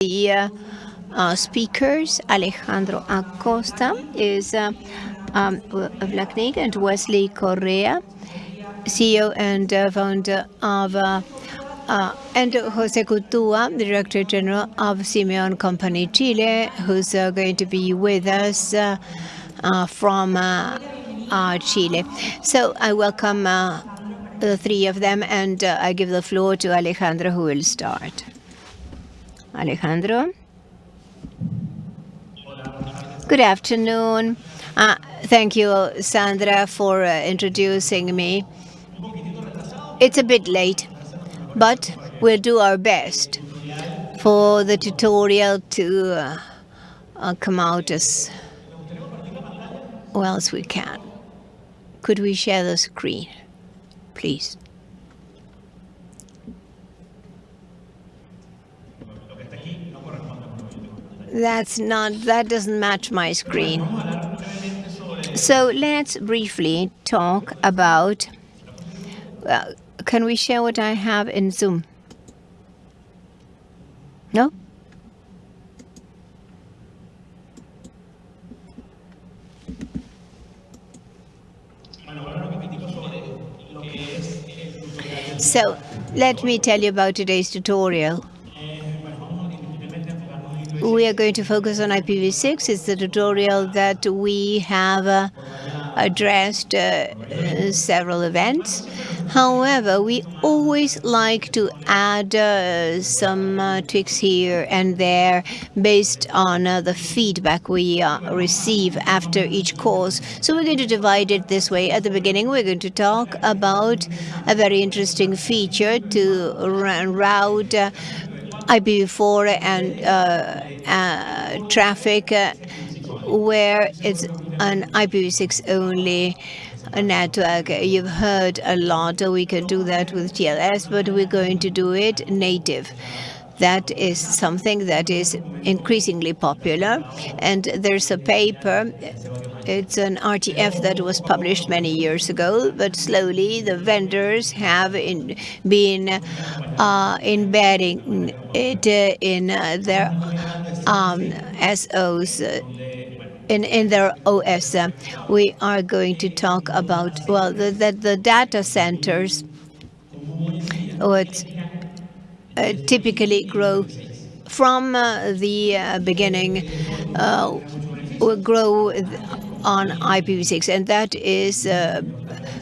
the uh, uh, speakers. Alejandro Acosta is uh, um, of LACNIC and Wesley Correa, CEO and uh, founder of uh, uh, and Jose Coutua, Director General of Simeon Company Chile, who's uh, going to be with us uh, uh, from Chile. So I welcome the three of them, and I give the floor to Alejandro, who will start. Alejandro. Good afternoon. Uh, thank you, Sandra, for uh, introducing me. It's a bit late, but we'll do our best for the tutorial to uh, uh come out as well as we can. Could we share the screen, please? That's not, that doesn't match my screen. So let's briefly talk about, uh, can we share what I have in Zoom? No? So let me tell you about today's tutorial we are going to focus on IPv6. It's the tutorial that we have uh, addressed uh, several events. However, we always like to add uh, some uh, tweaks here and there based on uh, the feedback we uh, receive after each course. So we're going to divide it this way. At the beginning, we're going to talk about a very interesting feature to route IPv4 and uh, uh, traffic uh, where it's an IPv6 only network. You've heard a lot. We can do that with TLS, but we're going to do it native. That is something that is increasingly popular. And there's a paper it's an RTF that was published many years ago, but slowly the vendors have in, been uh, embedding it uh, in uh, their um, SOs. Uh, in, in their OS, we are going to talk about, well, the, the, the data centers, typically grow from uh, the uh, beginning, will grow on IPv6, and that is uh,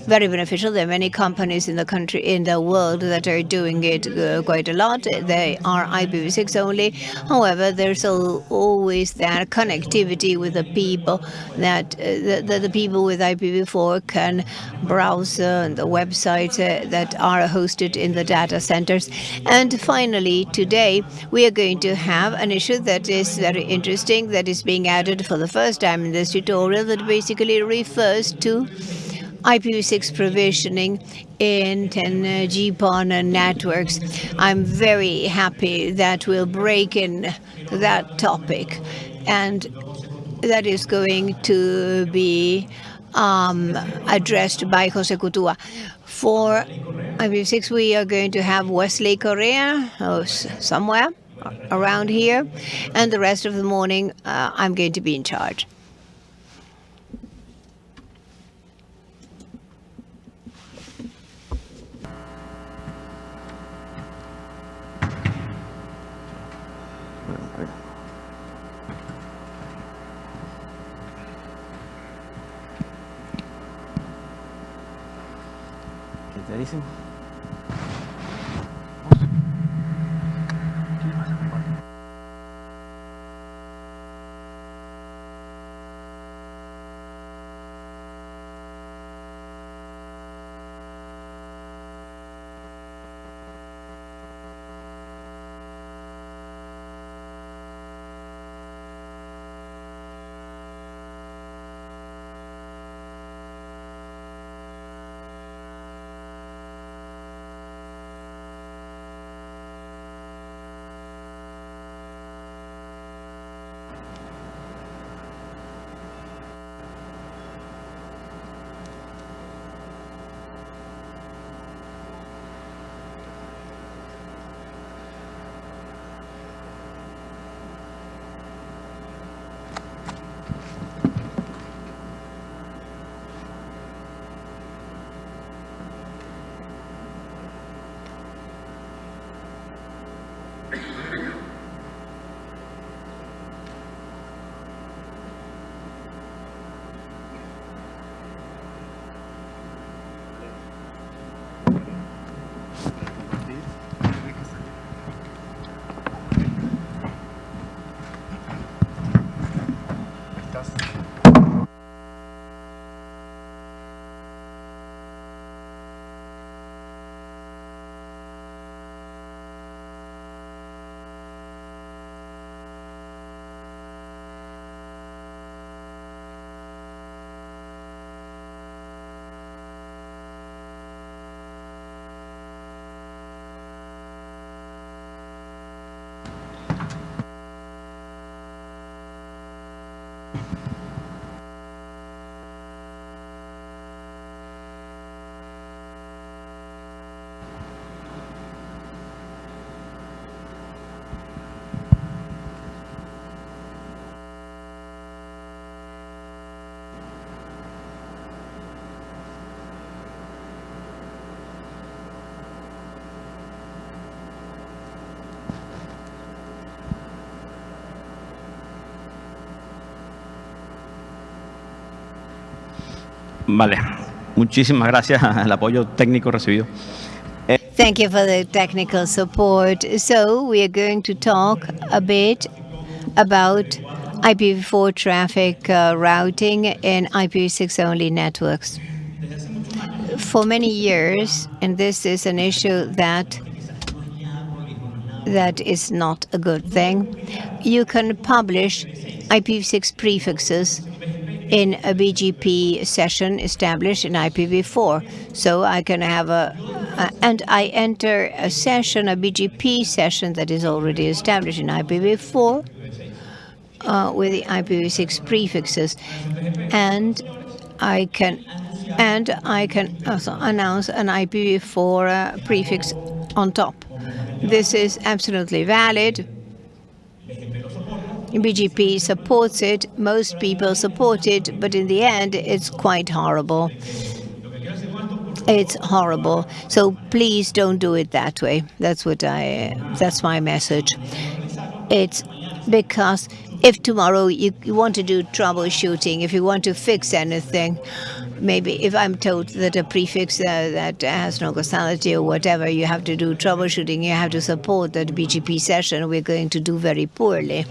very beneficial. There are many companies in the country, in the world, that are doing it uh, quite a lot. They are IPv6 only. However, there's always that connectivity with the people that uh, the, the, people with IPv4 can browse uh, the websites uh, that are hosted in the data centers. And finally, today, we are going to have an issue that is very interesting that is being added for the first time in this tutorial that basically refers to IPv6 provisioning in 10G-PON networks. I'm very happy that we'll break in that topic, and that is going to be um, addressed by Jose Coutua. For IPv6, we are going to have Wesley Correa oh, somewhere around here, and the rest of the morning uh, I'm going to be in charge. Dicen? Vale. Muchísimas gracias al apoyo técnico recibido. Thank you for the technical support. So we are going to talk a bit about IPv4 traffic uh, routing in IPv6 only networks. For many years, and this is an issue that that is not a good thing, you can publish IPv6 prefixes in a BGP session established in IPv4. So I can have a, and I enter a session, a BGP session that is already established in IPv4 uh, with the IPv6 prefixes, and I can and I can also announce an IPv4 uh, prefix on top. This is absolutely valid BGP supports it, most people support it, but in the end, it's quite horrible. It's horrible. So please don't do it that way. That's what I, that's my message. It's because if tomorrow you, you want to do troubleshooting, if you want to fix anything, maybe if I'm told that a prefix uh, that has no causality or whatever, you have to do troubleshooting, you have to support that BGP session, we're going to do very poorly.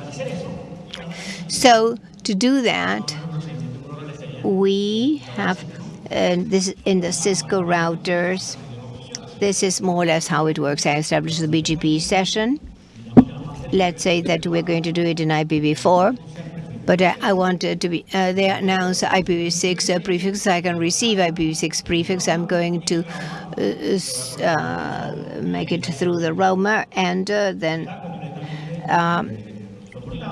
So to do that, we have uh, this in the Cisco routers. This is more or less how it works. I establish the BGP session. Let's say that we're going to do it in IPv4 but uh, I want to be, uh, they announce IPv6 uh, prefix, I can receive IPv6 prefix. I'm going to uh, uh, make it through the roamer and uh, then um,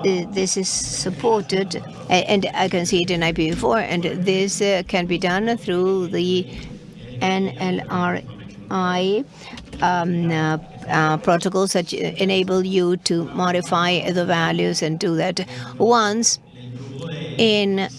this is supported. And I can see it in IPv4 and this can be done through the NLRI um, uh, uh, protocols that enable you to modify the values and do that. Once in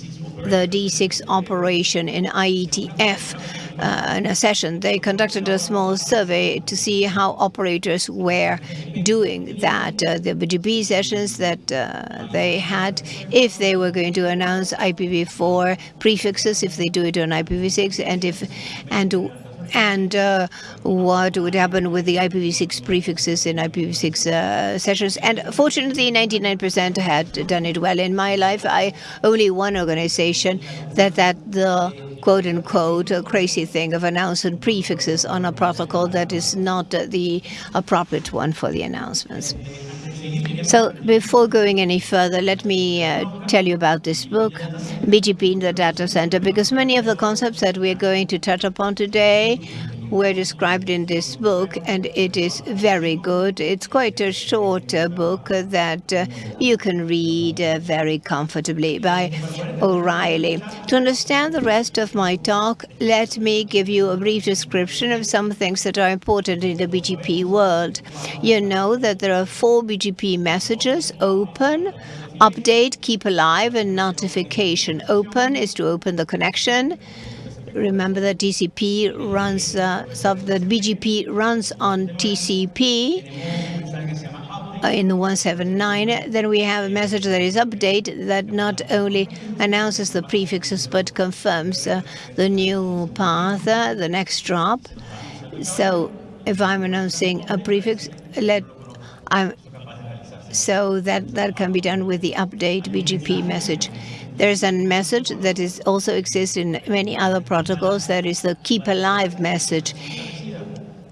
the D6 operation in IETF. Uh, in a session, they conducted a small survey to see how operators were doing that. Uh, the BGP sessions that uh, they had, if they were going to announce IPv4 prefixes, if they do it on IPv6, and if and and uh, what would happen with the IPv6 prefixes in IPv6 uh, sessions. And fortunately, 99% had done it well. In my life, I only one organization that that the quote unquote crazy thing of announcing prefixes on a protocol that is not the appropriate one for the announcements. So before going any further, let me uh, tell you about this book, BGP in the Data Center, because many of the concepts that we're going to touch upon today were described in this book, and it is very good. It's quite a short uh, book that uh, you can read uh, very comfortably by O'Reilly. To understand the rest of my talk, let me give you a brief description of some things that are important in the BGP world. You know that there are four BGP messages, open, update, keep alive, and notification. Open is to open the connection remember that TCP runs, uh, so the BGP runs on TCP uh, in the 179. Then we have a message that is update that not only announces the prefixes but confirms uh, the new path, uh, the next hop. So if I'm announcing a prefix, let I'm so that that can be done with the update BGP message. There's a message that is also exists in many other protocols. That is the keep alive message.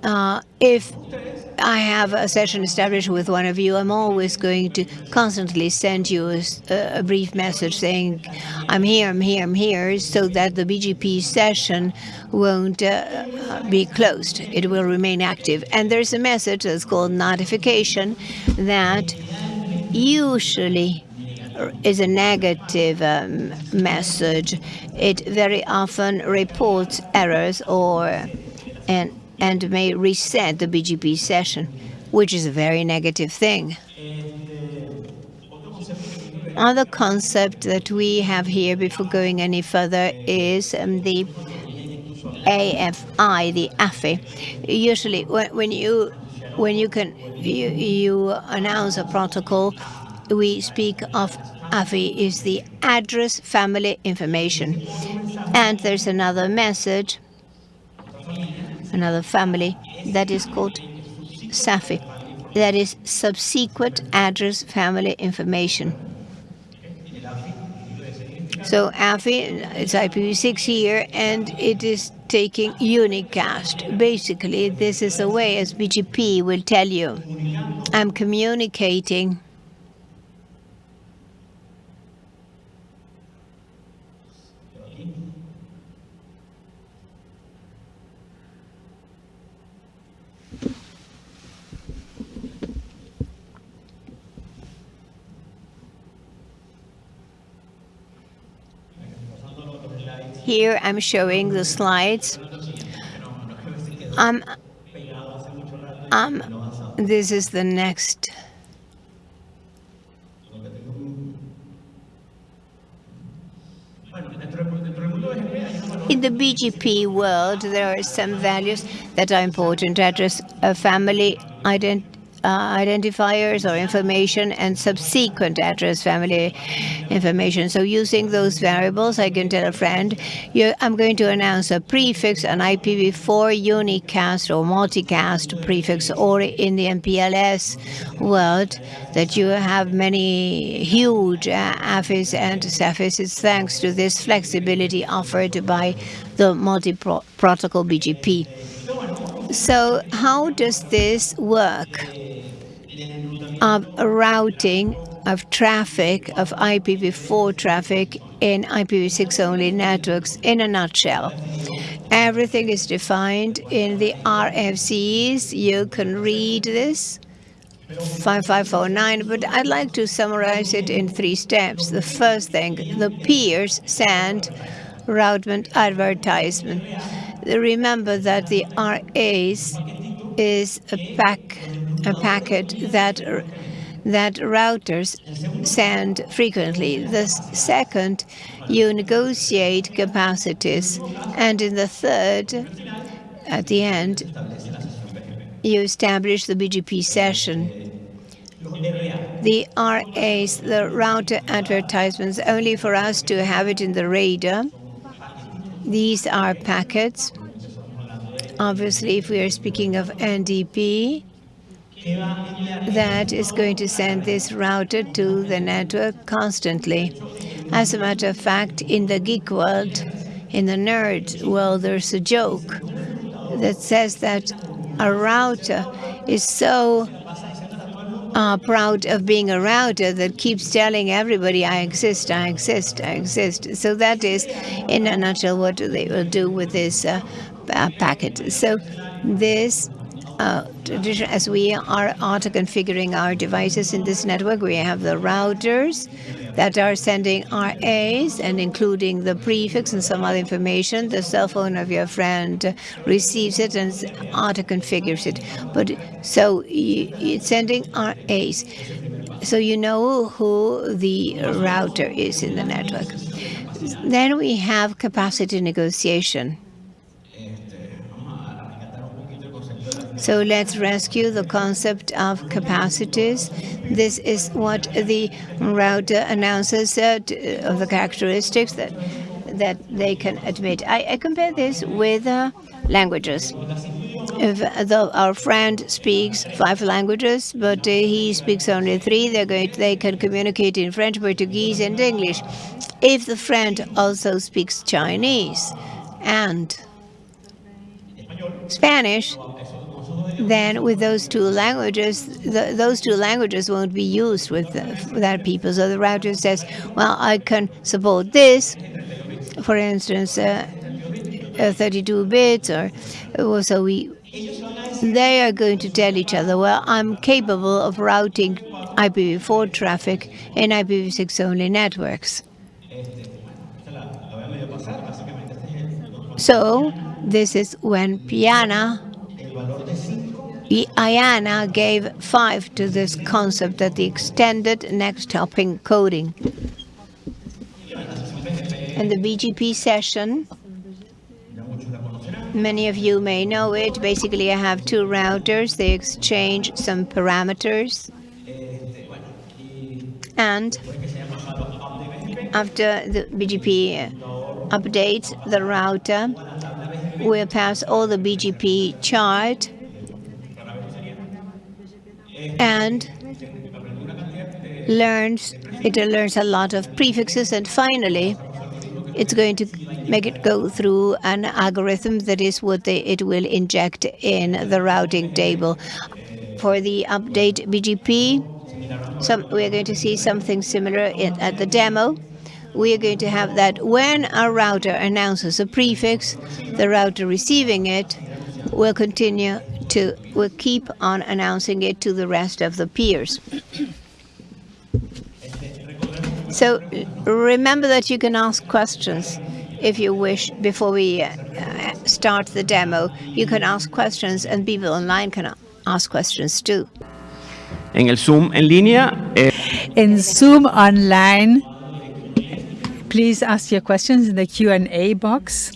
Uh, if I have a session established with one of you, I'm always going to constantly send you a, a, brief message saying, I'm here, I'm here, I'm here, so that the BGP session won't uh, be closed. It will remain active. And there's a message that's called notification that usually is a negative um, message. It very often reports errors or and and may reset the BGP session, which is a very negative thing. Other concept that we have here before going any further is um, the AFI, the AFI. Usually, when, when you when you can you, you announce a protocol, we speak of AFI is the address family information, and there's another message, another family that is called SAFI, that is subsequent address family information. So AFI, it's IPv6 here, and it is taking unicast. Basically, this is a way, as BGP will tell you, I'm communicating Here I'm showing the slides. Um, um, this is the next. In the BGP world, there are some values that are important. Address a family identity uh, identifiers or information and subsequent address family information. So using those variables, I can tell a friend, I'm going to announce a prefix, an IPv4 unicast or multicast prefix, or in the MPLS world, that you have many huge uh, AFIs and. It's thanks to this flexibility offered by the multi-protocol BGP. So how does this work? of routing of traffic, of IPv4 traffic in IPv6 only networks in a nutshell. Everything is defined in the RFCs. You can read this. 5549, but I'd like to summarize it in three steps. The first thing, the peers send router advertisement. Remember that the RAs is a pack a packet that that routers send frequently. The second, you negotiate capacities. And in the third, at the end, you establish the BGP session. The RAs, the router advertisements, only for us to have it in the radar. These are packets. Obviously, if we are speaking of NDP, that is going to send this router to the network constantly. As a matter of fact, in the geek world, in the nerd world, there's a joke that says that a router is so uh, proud of being a router that keeps telling everybody, I exist, I exist, I exist. So that is, in a nutshell, what they will do with this uh, packet. So this uh, as we are auto-configuring our devices in this network, we have the routers that are sending RAs and including the prefix and some other information. The cell phone of your friend receives it and auto-configures it. But so it's sending RAs. So you know who the router is in the network. Then we have capacity negotiation. So let's rescue the concept of capacities. This is what the router announces uh, of the characteristics that that they can admit. I, I compare this with uh, languages. If the, our friend speaks five languages, but uh, he speaks only three, they're going to, they can communicate in French, Portuguese, and English. If the friend also speaks Chinese and Spanish, then with those two languages, the, those two languages won't be used with, the, with that people. So the router says, well, I can support this, for instance, uh, uh, 32 bits, or so we. They are going to tell each other, well, I'm capable of routing IPv4 traffic in IPv6 only networks. So this is when Piana IANA gave five to this concept that the extended next hop encoding. In the BGP session, many of you may know it. Basically, I have two routers. They exchange some parameters. And after the BGP uh, updates the router, will pass all the BGP chart and learns it learns a lot of prefixes and finally it's going to make it go through an algorithm that is what they, it will inject in the routing table. For the update BGP, some, we're going to see something similar in, at the demo. We are going to have that when a router announces a prefix, the router receiving it will continue to will keep on announcing it to the rest of the peers. So remember that you can ask questions if you wish before we uh, start the demo. You can ask questions and people online can ask questions too. En el Zoom en línea. Eh, in Zoom online, please ask your questions in the Q&A box.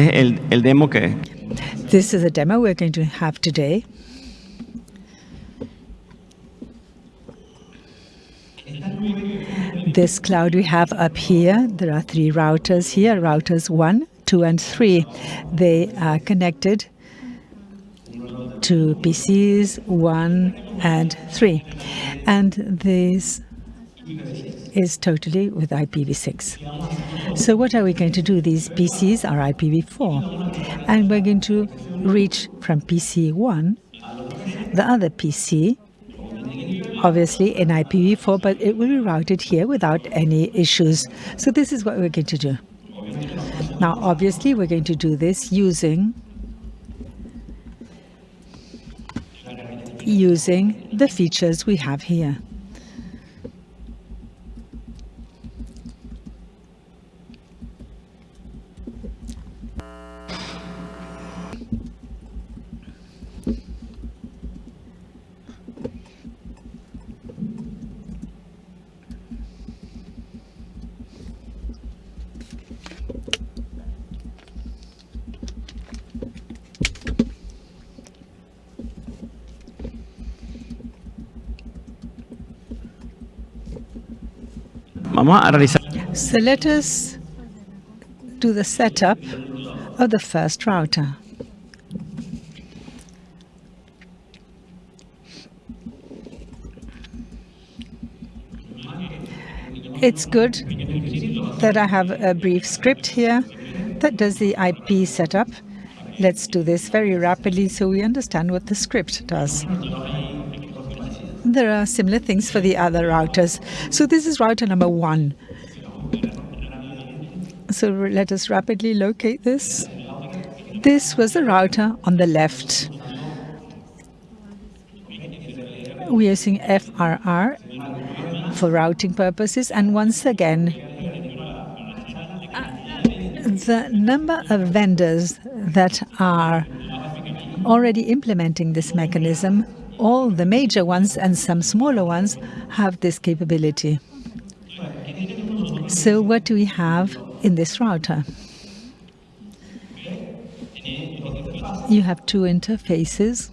Este es el, el demo que, This is a demo we're going to have today. This cloud we have up here, there are three routers here, routers 1, 2 and 3. They are connected to PCs 1 and 3. And this is totally with IPv6. So what are we going to do? These PCs are IPv4. And we're going to reach from PC 1, the other PC, obviously in IPv4, but it will be routed here without any issues. So this is what we're going to do. Now, obviously, we're going to do this using using the features we have here. So let us do the setup of the first router. It's good that I have a brief script here that does the IP setup. Let's do this very rapidly so we understand what the script does. There are similar things for the other routers. So this is router number one. So let us rapidly locate this. This was the router on the left. We are using FRR for routing purposes. And once again, The number of vendors that are already implementing this mechanism, all the major ones and some smaller ones have this capability. So what do we have in this router? You have two interfaces,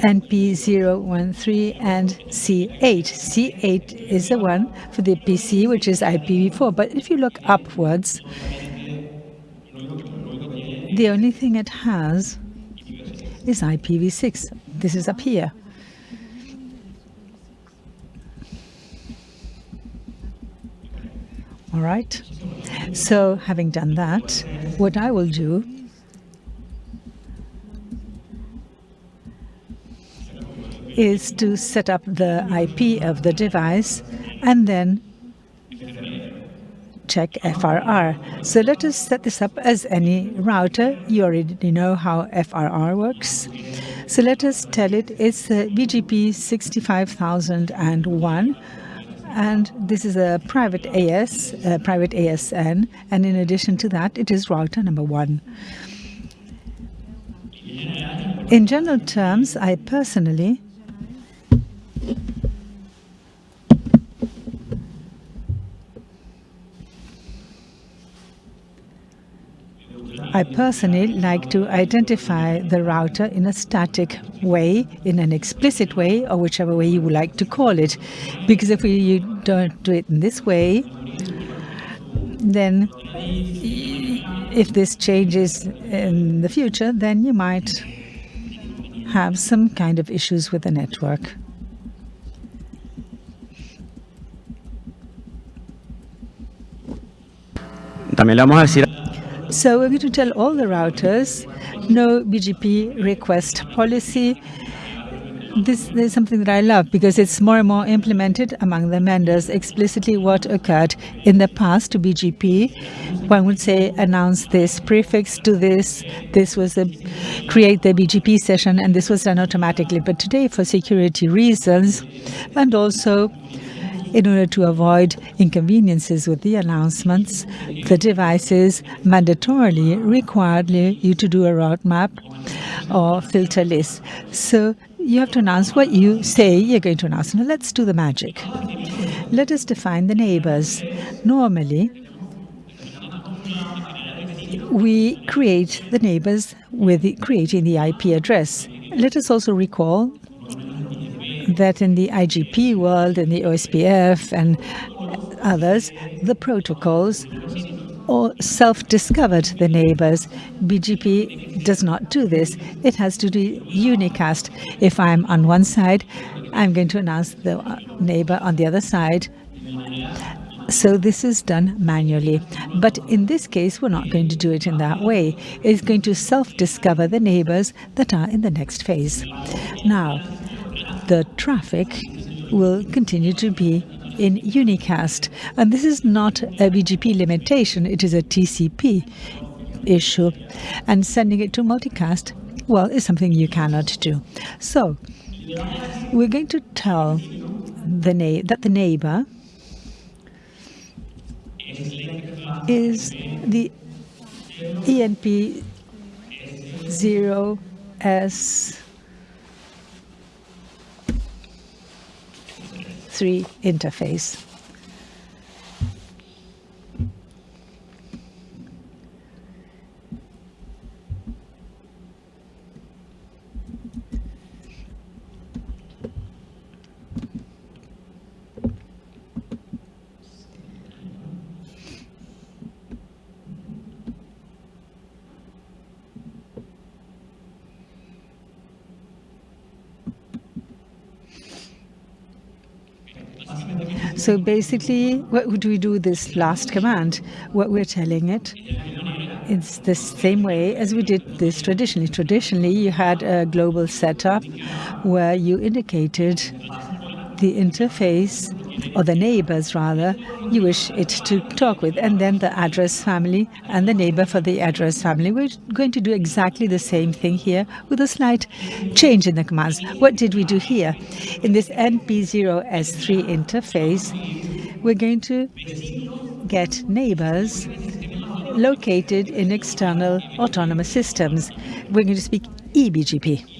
NP013 and C8. C8 is the one for the PC, which is IPv4. But if you look upwards, the only thing it has is IPv6. This is up here. All right. So having done that, what I will do is to set up the IP of the device and then check FRR. So let us set this up as any router. You already know how FRR works. So let us tell it it's BGP 65001 and this is a private AS, a private ASN, and in addition to that, it is router number one. In general terms, I personally I personally like to identify the router in a static way, in an explicit way, or whichever way you would like to call it. Because if you don't do it in this way, then if this changes in the future, then you might have some kind of issues with the network. También le vamos a decir so we're going to tell all the routers no BGP request policy. This, this, is something that I love because it's more and more implemented among the vendors explicitly what occurred in the past to BGP. One would say announce this prefix to this, this was a create the BGP session and this was done automatically. But today for security reasons and also in order to avoid inconveniences with the announcements, the devices mandatorily required you to do a route map or filter list. So you have to announce what you say you're going to announce. Now let's do the magic. Let us define the neighbors. Normally, we create the neighbors with creating the IP address. Let us also recall that in the IGP world, in the OSPF and others, the protocols or self-discovered the neighbors. BGP does not do this. It has to do unicast. If I'm on one side, I'm going to announce the neighbor on the other side. So this is done manually. But in this case, we're not going to do it in that way. It's going to self-discover the neighbors that are in the next phase. Now, the traffic will continue to be in unicast. And this is not a BGP limitation, it is a TCP issue. And sending it to multicast, well, is something you cannot do. So we're going to tell the that the neighbor is the ENP 0S 3 interface. So basically, what would we do this last command? What we're telling it, it's the same way as we did this traditionally. Traditionally, you had a global setup where you indicated the interface or the neighbors rather you wish it to talk with and then the address family and the neighbor for the address family we're going to do exactly the same thing here with a slight change in the commands what did we do here in this np0s3 interface we're going to get neighbors located in external autonomous systems. We're going to speak eBGP.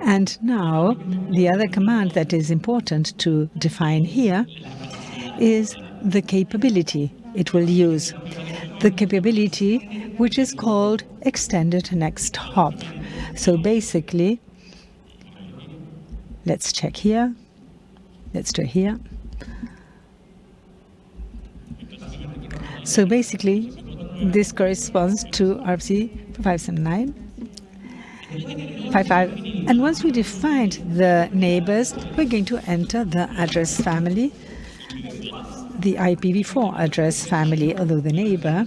And now the other command that is important to define here is the capability it will use. The capability which is called extended next hop. So basically, let's check here. Let's do here. So basically, this corresponds to RFC 579. 55. And once we defined the neighbors, we're going to enter the address family, the IPv4 address family, although the neighbor,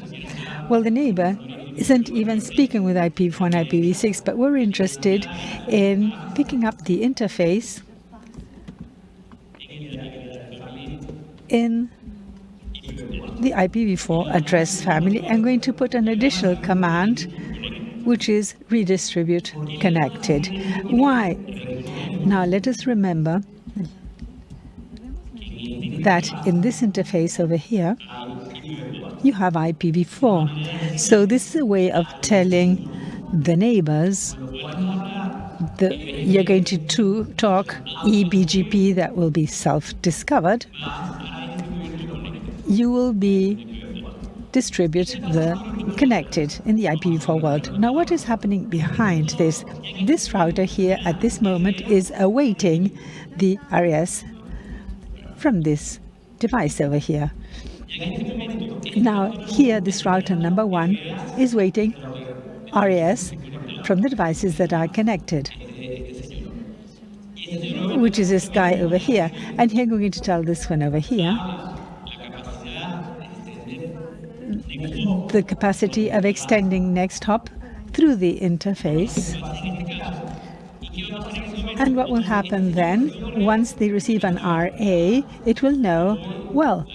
well, the neighbor isn't even speaking with IPv4 and IPv6, but we're interested in picking up the interface in the IPv4 address family. I'm going to put an additional command, which is redistribute connected. Why? Now let us remember that in this interface over here, you have IPv4. So this is a way of telling the neighbors that you're going to, to talk eBGP that will be self-discovered you will be distribute the connected in the IPv4 world. Now what is happening behind this? This router here at this moment is awaiting the RES from this device over here. Now here this router number one is waiting RES from the devices that are connected which is this guy over here. And here I'm going to tell this one over here the capacity of extending next hop through the interface. And what will happen then, once they receive an RA, it will know, well,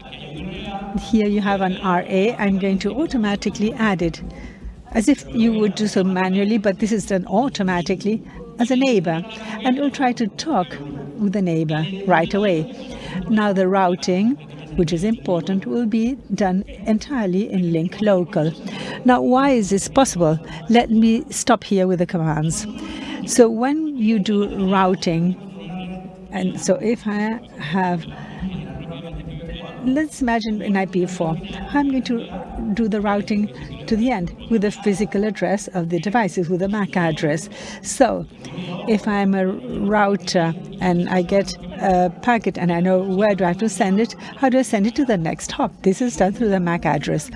here you have an RA, I'm going to automatically add it, as if you would do so manually, but this is done automatically as a neighbor, and it will try to talk with the neighbor right away. Now the routing which is important, will be done entirely in link local. Now, why is this possible? Let me stop here with the commands. So when you do routing, and so if I have let's imagine in IPv4, I'm going to do the routing to the end with the physical address of the devices, with the MAC address. So if I'm a router and I get a packet and I know where do I have to send it, how do I send it to the next hop? This is done through the MAC address.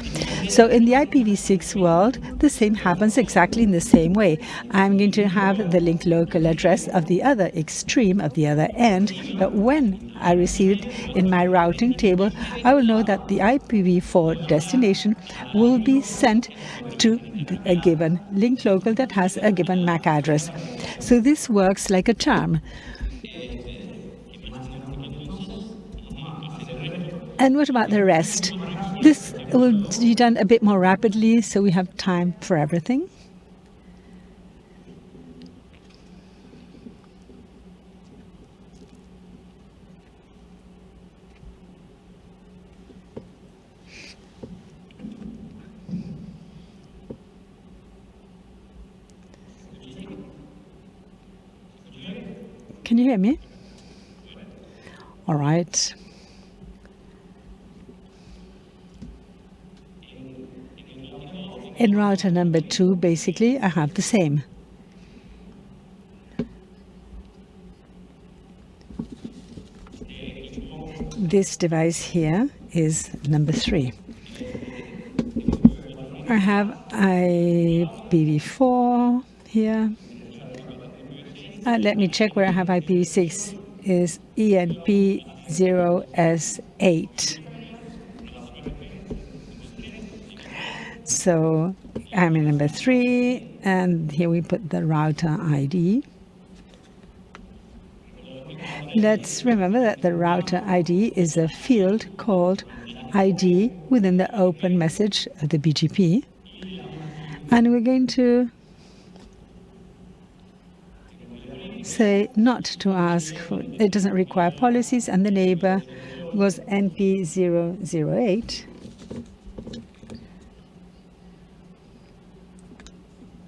So in the IPv6 world, the same happens exactly in the same way. I'm going to have the link local address of the other extreme, of the other end, but when I receive it in my routing table, I will know that the IPv4 destination will be sent to a given link local that has a given MAC address. So this works like a charm. And what about the rest? This will be done a bit more rapidly, so we have time for everything. Can you hear me? All right. In router number two, basically, I have the same. This device here is number three. I have IPv4 here. Uh, let me check where I have IP6. is ENP0S8. So I'm in number three, and here we put the router ID. Let's remember that the router ID is a field called ID within the open message of the BGP. And we're going to say not to ask for, it doesn't require policies, and the neighbor was NP008.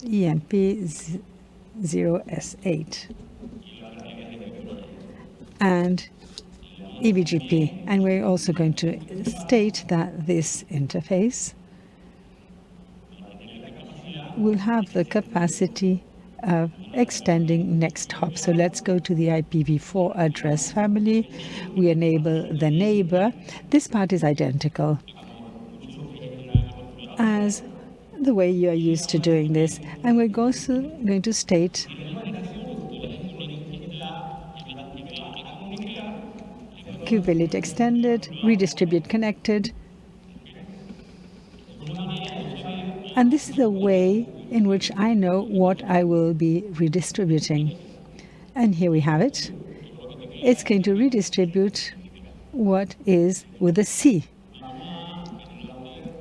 EMP0S8 and EBGP. And we're also going to state that this interface will have the capacity of extending next hop. So let's go to the IPv4 address family. We enable the neighbor. This part is identical as the way you are used to doing this. And we're also going to state qubit extended, redistribute connected. And this is the way in which I know what I will be redistributing. And here we have it. It's going to redistribute what is with a C.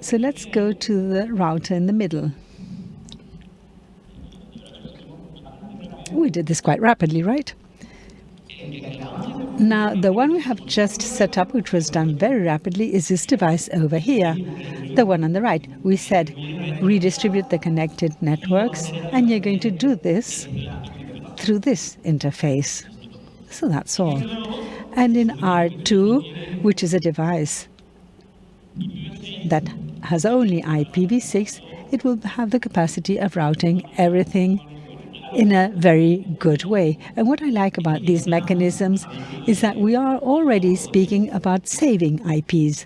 So let's go to the router in the middle. We did this quite rapidly, right? Now, the one we have just set up, which was done very rapidly, is this device over here, the one on the right. We said redistribute the connected networks, and you're going to do this through this interface. So that's all. And in R2, which is a device that has only IPv6, it will have the capacity of routing everything in a very good way. And what I like about these mechanisms is that we are already speaking about saving IPs.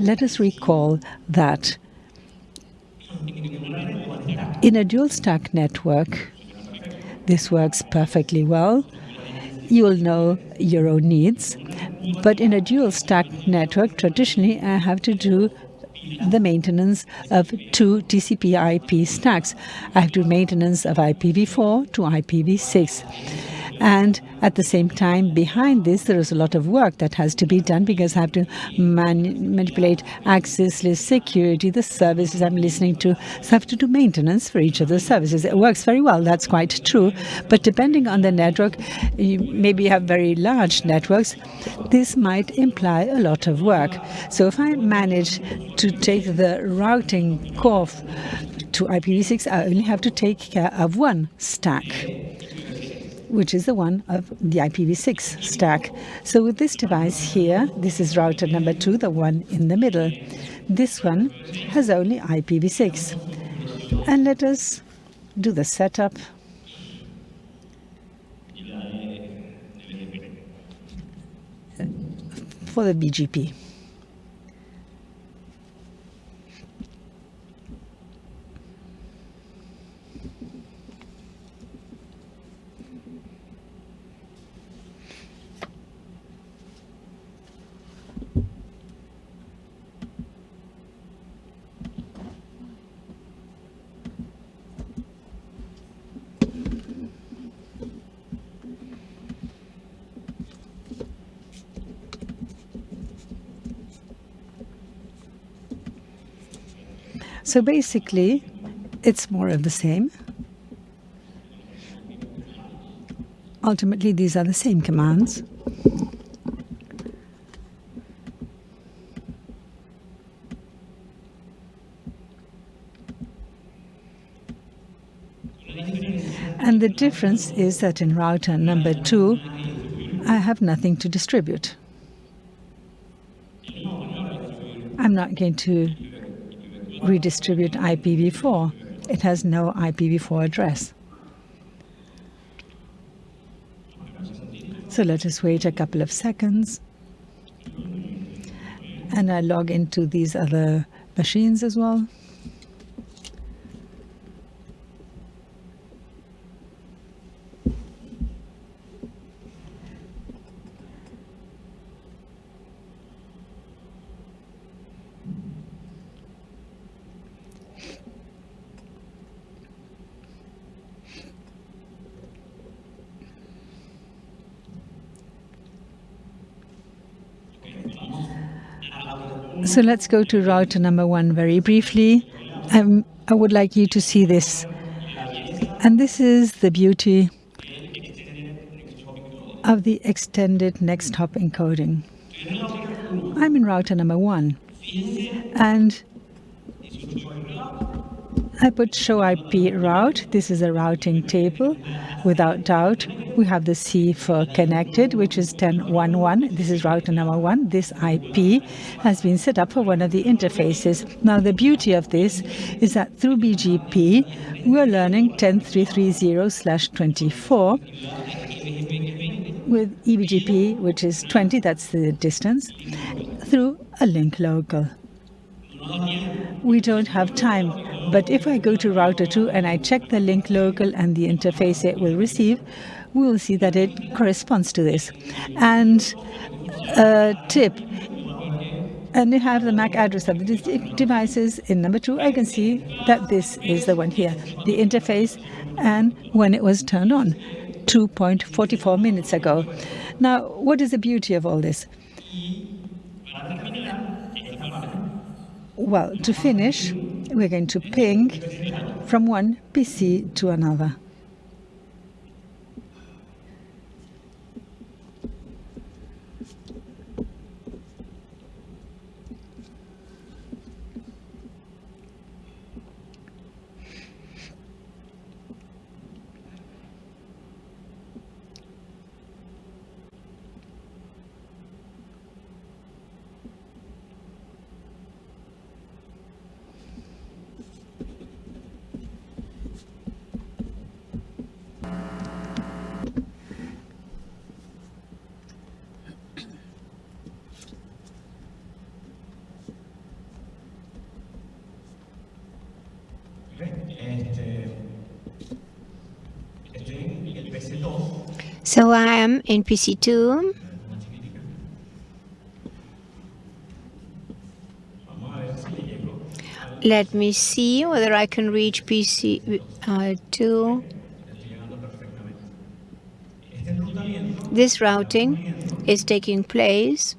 Let us recall that in a dual stack network, this works perfectly well. You will know your own needs. But in a dual stack network, traditionally, I have to do the maintenance of two TCP IP stacks. I have to do maintenance of IPv4 to IPv6. And at the same time, behind this, there is a lot of work that has to be done because I have to man manipulate access list security, the services I'm listening to. So I have to do maintenance for each of the services. It works very well, that's quite true. But depending on the network, you maybe have very large networks, this might imply a lot of work. So if I manage to take the routing core to IPv6, I only have to take care of one stack which is the one of the IPv6 stack. So with this device here, this is router number two, the one in the middle. This one has only IPv6. And let us do the setup. for the BGP. So basically, it's more of the same. Ultimately, these are the same commands. And the difference is that in router number two, I have nothing to distribute. I'm not going to redistribute IPv4. It has no IPv4 address. So let us wait a couple of seconds. And I log into these other machines as well. So let's go to router number one very briefly. Um, I would like you to see this. And this is the beauty of the extended next hop encoding. I'm in router number one. And I put show IP route. This is a routing table. Without doubt, we have the C for connected, which is 10.1.1. This is router number one. This IP has been set up for one of the interfaces. Now, the beauty of this is that through BGP, we're learning 10330/24 with eBGP, which is 20, that's the distance, through a link local. We don't have time, but if I go to router 2 and I check the link local and the interface it will receive, we will see that it corresponds to this. And a tip, and you have the MAC address of the devices in number two, I can see that this is the one here, the interface and when it was turned on. 2.44 minutes ago. Now, what is the beauty of all this? Well, to finish, we're going to ping from one PC to another. So I am in PC2. Let me see whether I can reach PC2. This routing is taking place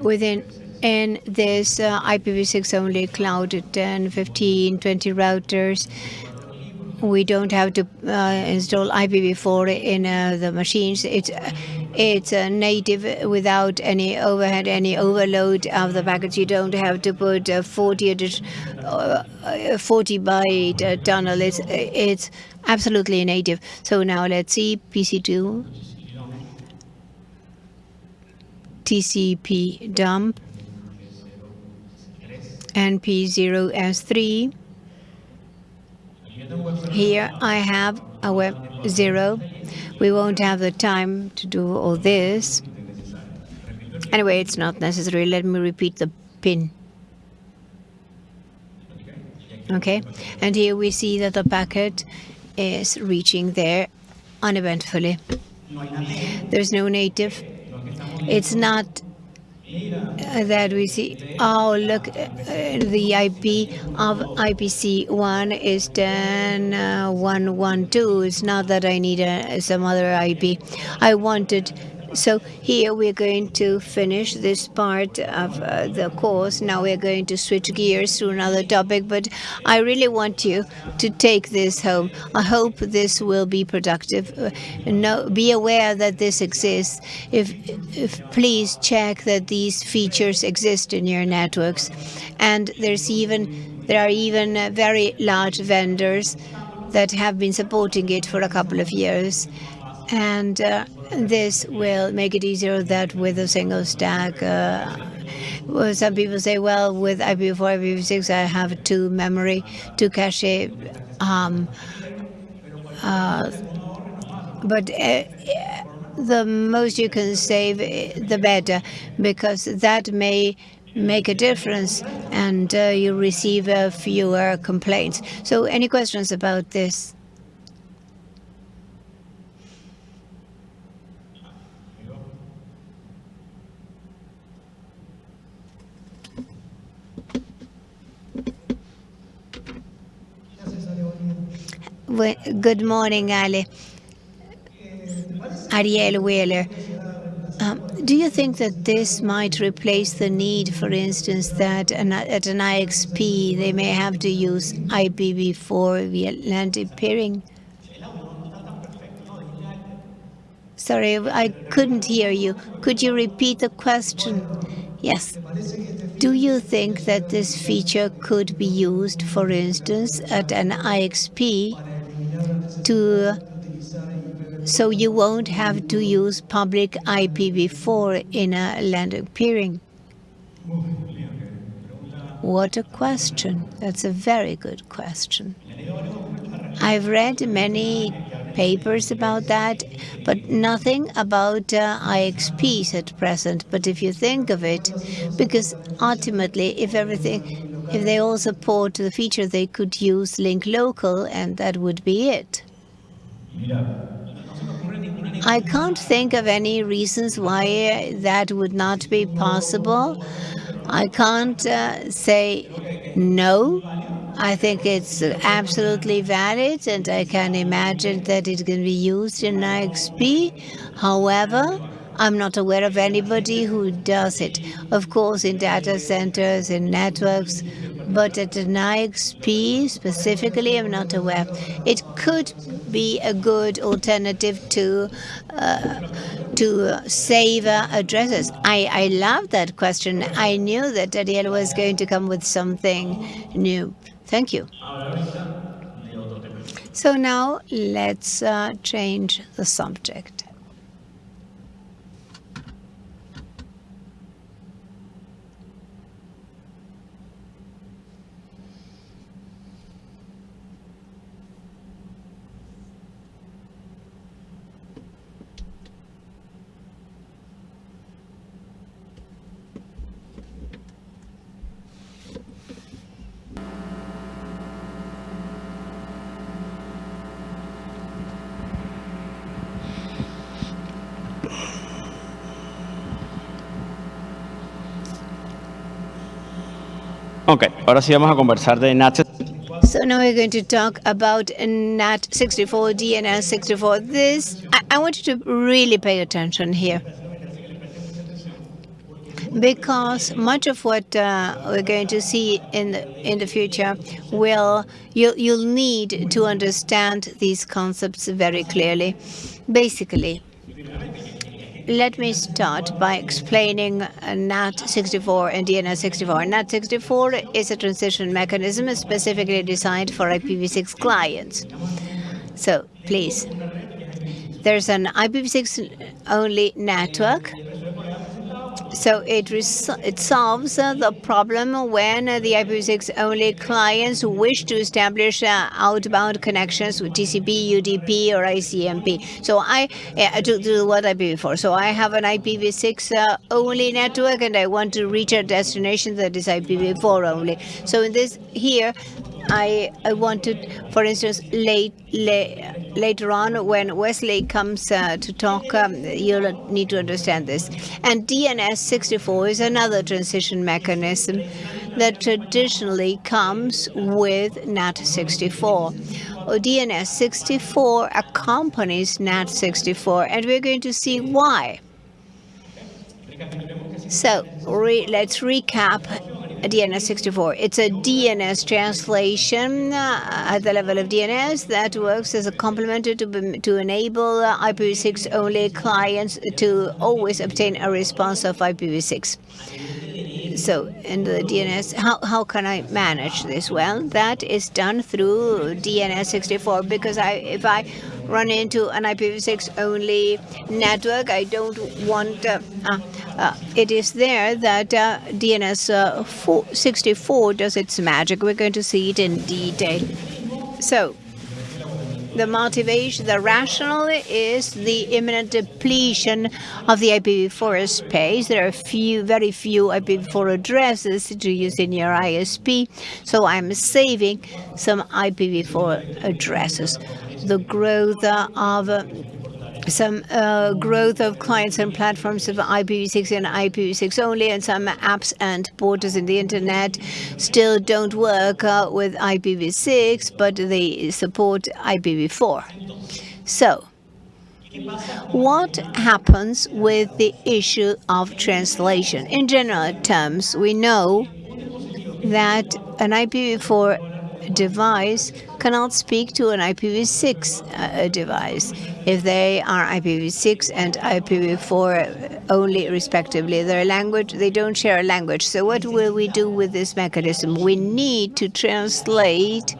within in this uh, IPv6 only cloud 10, 15, 20 routers we don't have to uh, install IPv4 in uh, the machines. It's it's a native without any overhead, any overload of the packets. You don't have to put a 40 uh, 40 byte uh, tunnel. It's it's absolutely native. So now let's see PC2 TCP dump and P0S3 here I have a web zero. We won't have the time to do all this. Anyway, it's not necessary. Let me repeat the ping. Okay, and here we see that the packet is reaching there uneventfully. There's no native. It's not that we see, oh, look, uh, the IP of IPC1 is 10112. Uh, it's not that I need a, some other IP. I wanted so here we're going to finish this part of uh, the course. Now we're going to switch gears to another topic, but I really want you to take this home. I hope this will be productive. Uh, no, be aware that this exists. If, if please check that these features exist in your networks, and there's even there are even uh, very large vendors that have been supporting it for a couple of years, and. Uh, this will make it easier that with a single stack. Uh, well, some people say, well, with IPv4, IPv6, I have two memory, two cache. Um, uh, but uh, the most you can save, the better, because that may make a difference and uh, you receive uh, fewer complaints. So any questions about this? Good morning, Ali. Ariel Wheeler. Um, do you think that this might replace the need, for instance, that an, at an IXP they may have to use IPv4 via Atlantic peering? Sorry, I couldn't hear you. Could you repeat the question? Yes. Do you think that this feature could be used, for instance, at an IXP to so you won't have to use public IPv4 in a landing peering? What a question. That's a very good question. I've read many papers about that, but nothing about uh, IXPs at present. But if you think of it, because ultimately, if everything, if they all support the feature, they could use link local, and that would be it. I can't think of any reasons why that would not be possible. I can't uh, say no. I think it's absolutely valid, and I can imagine that it can be used in IXP. However, I'm not aware of anybody who does it. Of course, in data centers, in networks, but at an IXP specifically, I'm not aware. It could be a good alternative to uh, to save uh, addresses. I, I love that question. I knew that Daniel was going to come with something new. Thank you. So now let's uh, change the subject. Ok, ahora sí vamos a conversar de NAT. So now we're going to talk about NAT64, DNS64. This, I, I want you to really pay attention here. Because much of what uh, we're going to see in the, in the future will, you, you'll need to understand these concepts very clearly. Basically, let me start by explaining NAT64 and DNS64. NAT64 is a transition mechanism specifically designed for IPv6 clients. So please, there's an IPv6 only network so it, it solves uh, the problem when uh, the IPv6 only clients wish to establish uh, outbound connections with TCP, UDP, or ICMP. So I to do what I did before. So I have an IPv6 uh, only network, and I want to reach a destination that is IPv4 only. So in this here, I, I wanted, for instance, late, late, later on when Wesley comes uh, to talk, um, you'll need to understand this. And DNS64 is another transition mechanism that traditionally comes with NAT64. DNS64 accompanies NAT64, and we're going to see why. So re let's recap DNS64. It's a DNS translation uh, at the level of DNS that works as a complement to, to enable uh, IPv6 only clients to always obtain a response of IPv6. So in the DNS, how, how can I manage this? Well, that is done through DNS64 because I, if I run into an IPv6 only network, I don't want, uh, uh, uh, it is there that uh, DNS64 does its magic. We're going to see it in detail. So the motivation, the rationale is the imminent depletion of the IPv4 space. There are few, very few IPv4 addresses to use in your ISP, so I'm saving some IPv4 addresses. The growth of some uh, growth of clients and platforms of IPv6 and IPv6 only, and some apps and portals in the internet still don't work uh, with IPv6, but they support IPv4. So, what happens with the issue of translation? In general terms, we know that an IPv4 device cannot speak to an IPv6 uh, device if they are IPv6 and IPv4 only respectively. Their language, they don't share a language. So what will we do with this mechanism? We need to translate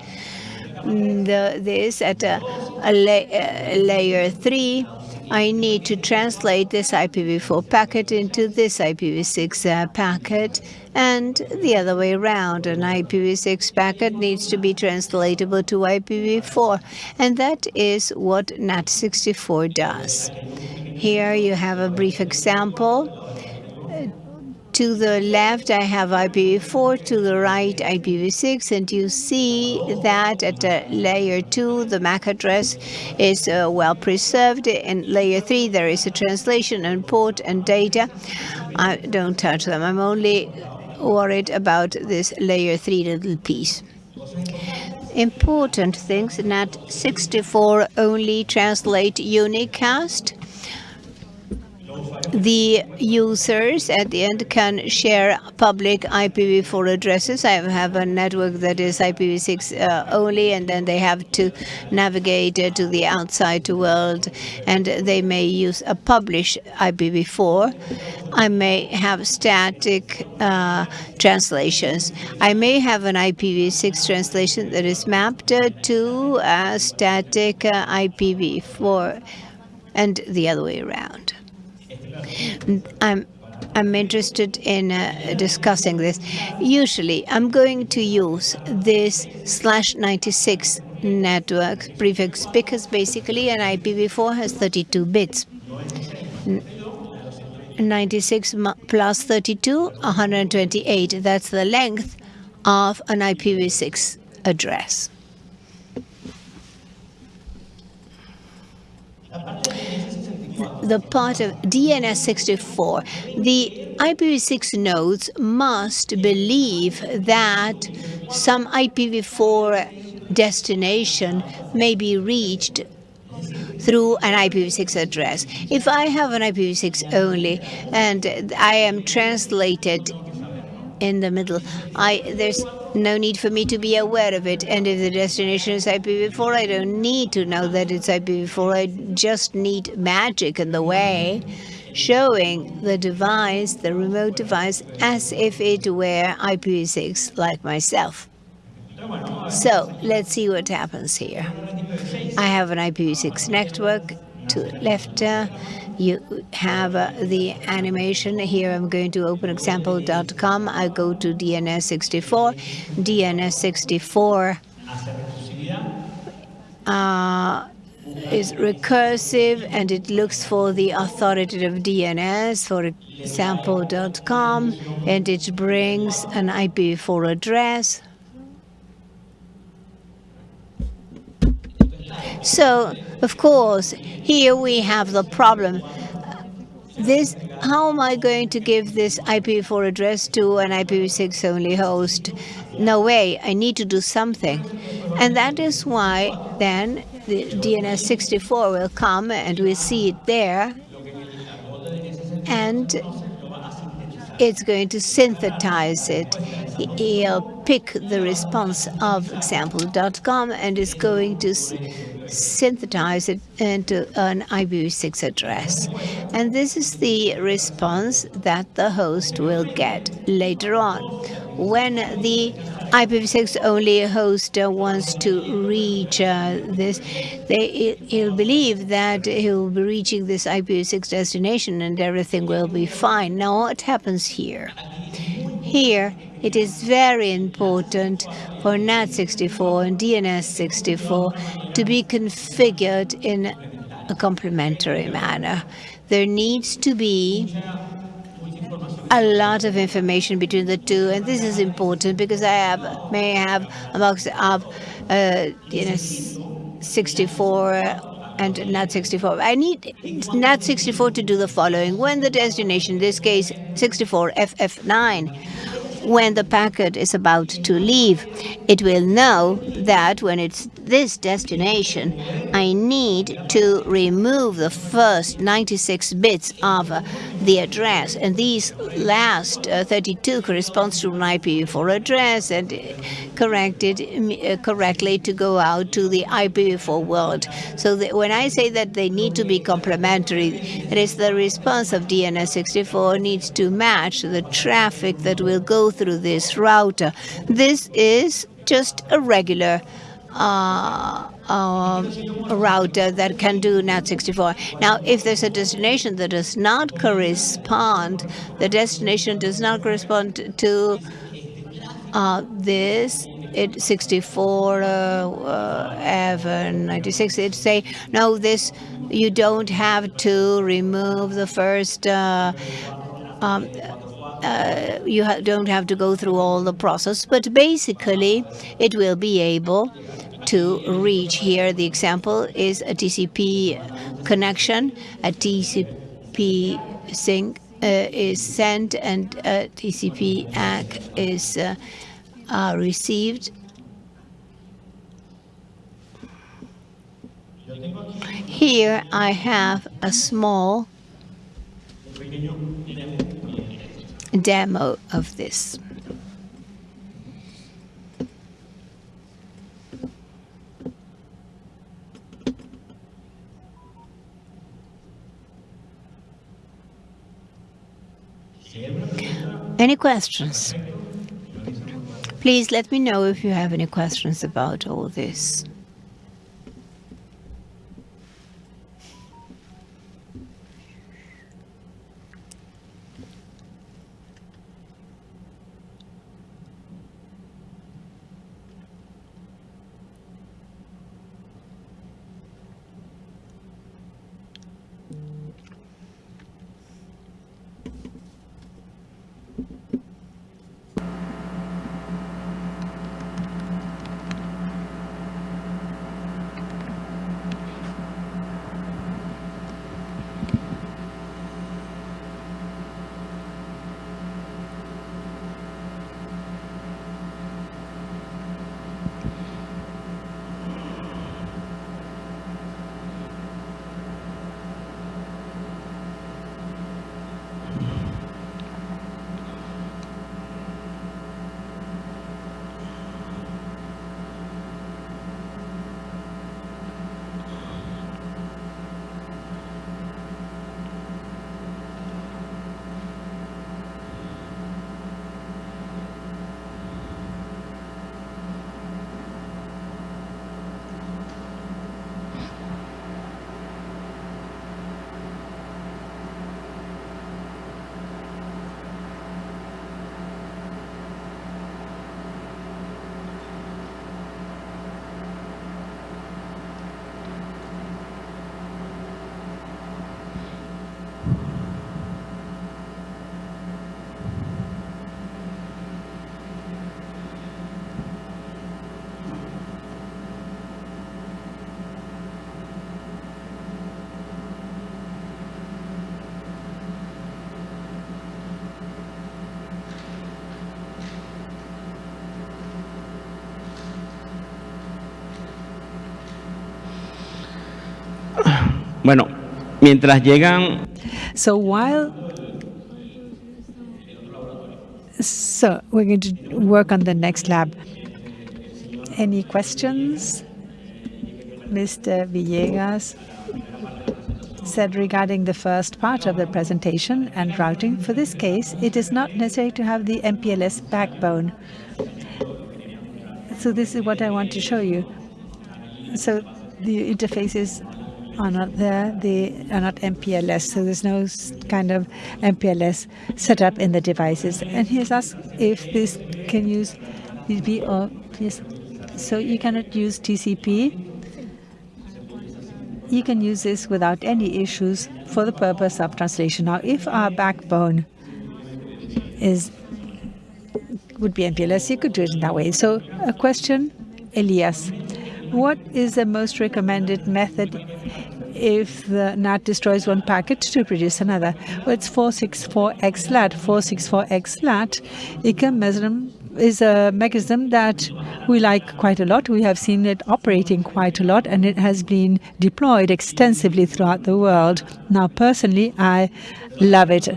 mm, the, this at a, a, la a layer 3 I need to translate this IPv4 packet into this IPv6 uh, packet and the other way around. An IPv6 packet needs to be translatable to IPv4 and that is what NAT64 does. Here you have a brief example to the left, I have IPv4, to the right, IPv6, and you see that at uh, layer 2, the MAC address is uh, well preserved. In layer 3, there is a translation and port and data. I don't touch them. I'm only worried about this layer 3 little piece. Important things NAT64 only translate unicast the users at the end can share public IPv4 addresses. I have a network that is IPv6 uh, only, and then they have to navigate uh, to the outside world, and they may use a published IPv4. I may have static uh, translations. I may have an IPv6 translation that is mapped uh, to a static uh, IPv4 and the other way around. I'm I'm interested in uh, discussing this. Usually, I'm going to use this slash 96 network prefix because basically an IPv4 has 32 bits. 96 plus 32, 128. That's the length of an IPv6 address the part of DNS64, the IPv6 nodes must believe that some IPv4 destination may be reached through an IPv6 address. If I have an IPv6 only and I am translated in the middle. I There's no need for me to be aware of it. And if the destination is IPv4, I don't need to know that it's IPv4. I just need magic in the way showing the device, the remote device, as if it were IPv6 like myself. So let's see what happens here. I have an IPv6 network to left. Uh, you have uh, the animation. Here I'm going to open example.com. I go to DNS64. DNS64 uh, is recursive and it looks for the authoritative DNS, for example.com, and it brings an IPv4 address. So, of course, here we have the problem. This, how am I going to give this IPv4 address to an IPv6 only host? No way, I need to do something. And that is why then the DNS64 will come and we'll see it there. And it's going to synthesize it. He'll pick the response of example.com and is going to synthesize it into an IPv6 address. And this is the response that the host will get later on. When the IPv6 only host wants to reach uh, this, they, he'll believe that he'll be reaching this IPv6 destination and everything will be fine. Now what happens here? Here, it is very important for NAT64 and DNS64 to be configured in a complementary manner. There needs to be a lot of information between the two, and this is important because I have may have a box of uh, DNS64 and NAT64. I need NAT64 to do the following. When the destination, in this case 64 FF9, when the packet is about to leave, it will know that when it's this destination, I need to remove the first 96 bits of the address, and these last uh, 32 corresponds to an IPv4 address and corrected uh, correctly to go out to the IPv4 world. So when I say that they need to be complementary, it is the response of DNS64 needs to match the traffic that will go through this router. This is just a regular uh, uh, router that can do NAT64. Now, if there's a destination that does not correspond, the destination does not correspond to uh, this, it 64 uh, uh, 96 it say no this you don't have to remove the first uh, um, uh, you ha don't have to go through all the process but basically it will be able to reach here. The example is a TCP connection. A TCP SYN uh, is sent and a TCP ACK is uh, uh, received. Here I have a small demo of this. Any questions? Please let me know if you have any questions about all this. Mientras llegan... So while... So we're going to work on the next lab. Any questions? Mr. Villegas said regarding the first part of the presentation and routing, for this case, it is not necessary to have the MPLS backbone. So this is what I want to show you. So the interfaces are not there. They are not MPLS, so there's no kind of MPLS set up in the devices. And he has asked if this can use TCP or yes. So you cannot use TCP. You can use this without any issues for the purpose of translation. Now, if our backbone is would be MPLS, you could do it in that way. So a question, Elias. What is the most recommended method if the NAT destroys one packet to produce another? Well, it's 464XLAT. 464XLAT, it can measure them is a mechanism that we like quite a lot. We have seen it operating quite a lot, and it has been deployed extensively throughout the world. Now, personally, I love it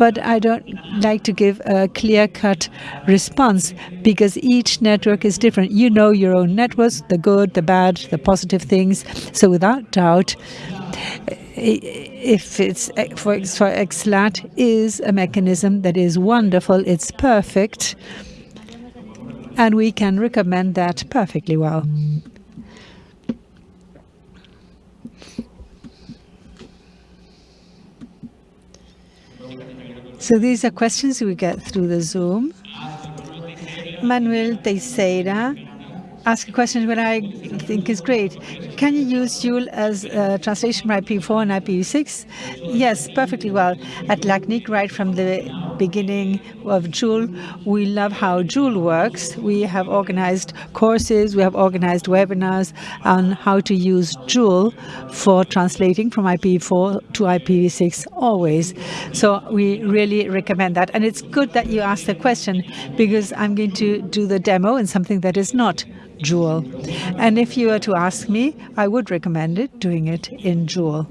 but I don't like to give a clear-cut response because each network is different. You know your own networks, the good, the bad, the positive things. So without doubt, if it's for, for XLAT is a mechanism that is wonderful, it's perfect, and we can recommend that perfectly well. So these are questions we get through the Zoom. Manuel Teixeira ask a question that I think is great. Can you use Jool as a translation from IPv4 and IPv6? Yes, perfectly well. At LACNIC, right from the beginning of Jool, we love how Jool works. We have organized courses, we have organized webinars on how to use Jool for translating from IPv4 to IPv6 always. So we really recommend that. And it's good that you asked the question because I'm going to do the demo in something that is not Jool. And if you were to ask me, I would recommend it, doing it in Jool.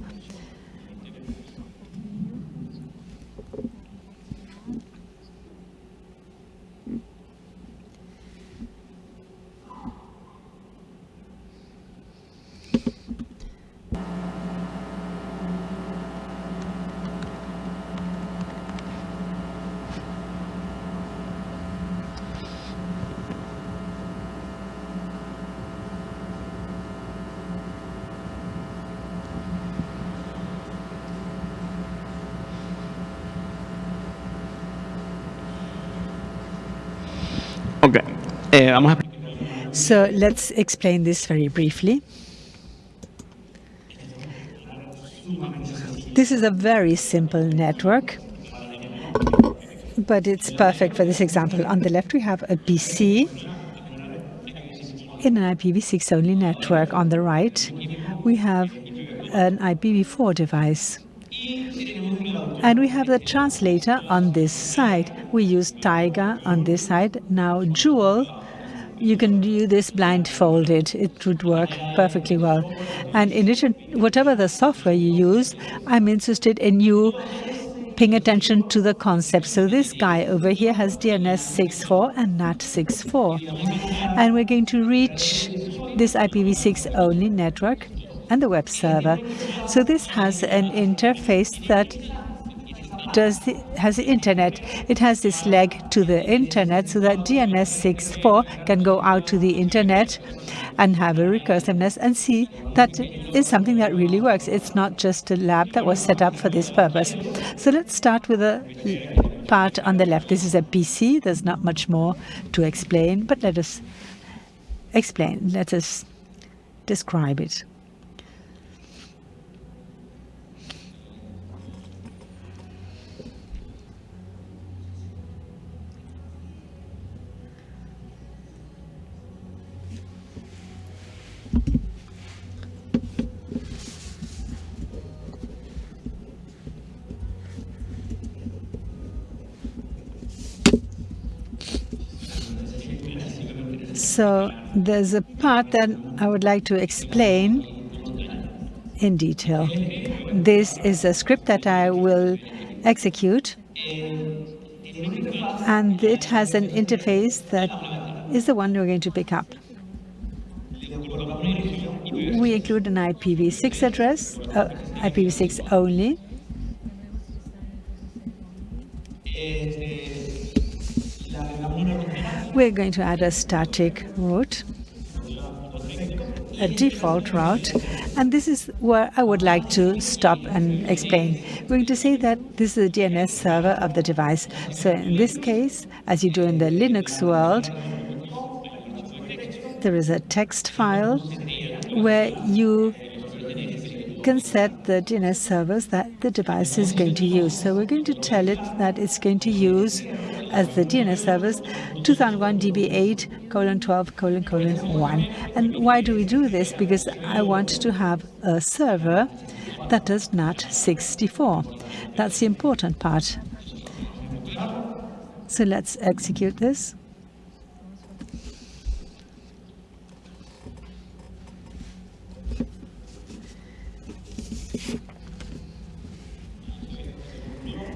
Okay. Eh, vamos a So let's explain this very briefly. This is a very simple network, but it's perfect for this example. On the left, we have a PC in an IPv6 only network. On the right, we have an IPv4 device. And we have the translator on this side. We use Tayga on this side. Now Jool, you can do this blindfolded. It would work perfectly well. And in addition, whatever the software you use, I'm interested in you paying attention to the concept. So this guy over here has DNS 6.4 and NAT 6.4. And we're going to reach this IPv6 only network and the web server. So this has an interface that does the, has the internet. It has this leg to the internet so that DNS 6.4 can go out to the internet and have a recursiveness and see that is something that really works. It's not just a lab that was set up for this purpose. So let's start with a part on the left. This is a PC. There's not much more to explain, but let us explain. Let us describe it. So there's a part that I would like to explain in detail. This is a script that I will execute, and it has an interface that is the one we're going to pick up. We include an IPv6 address, uh, IPv6 only, we're going to add a static route, a default route, and this is where I would like to stop and explain. We're going to say that this is the DNS server of the device. So in this case, as you do in the Linux world, there is a text file where you can set the DNS servers that the device is going to use. So we're going to tell it that it's going to use as the DNS servers 2001 DB8 colon 12 colon colon 1. And why do we do this? Because I want to have a server that does NAT 64. That's the important part. So let's execute this.